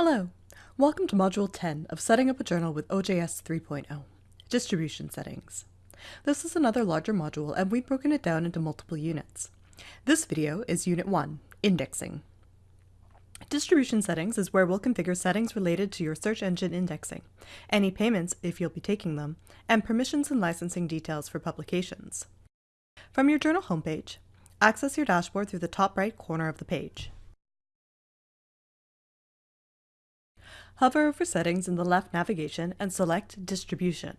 Hello! Welcome to Module 10 of Setting Up a Journal with OJS 3.0, Distribution Settings. This is another larger module and we've broken it down into multiple units. This video is Unit 1, Indexing. Distribution settings is where we'll configure settings related to your search engine indexing, any payments if you'll be taking them, and permissions and licensing details for publications. From your journal homepage, access your dashboard through the top right corner of the page. Hover over Settings in the left navigation and select Distribution.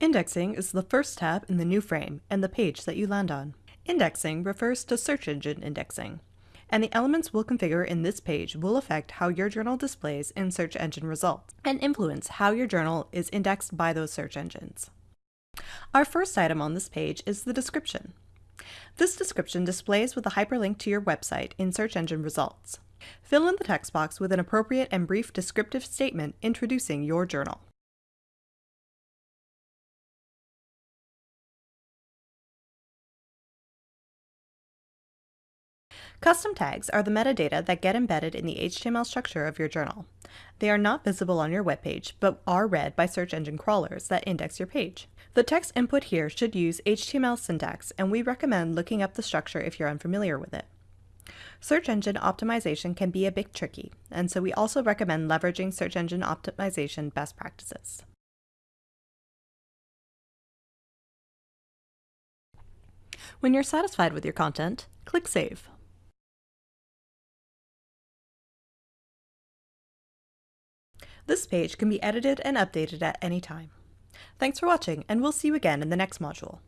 Indexing is the first tab in the new frame and the page that you land on. Indexing refers to search engine indexing, and the elements we'll configure in this page will affect how your journal displays in search engine results and influence how your journal is indexed by those search engines. Our first item on this page is the description. This description displays with a hyperlink to your website in search engine results. Fill in the text box with an appropriate and brief descriptive statement introducing your journal. Custom tags are the metadata that get embedded in the HTML structure of your journal. They are not visible on your webpage, but are read by search engine crawlers that index your page. The text input here should use HTML syntax, and we recommend looking up the structure if you're unfamiliar with it. Search engine optimization can be a bit tricky, and so we also recommend leveraging search engine optimization best practices. When you're satisfied with your content, click Save. This page can be edited and updated at any time. Thanks for watching, and we'll see you again in the next module.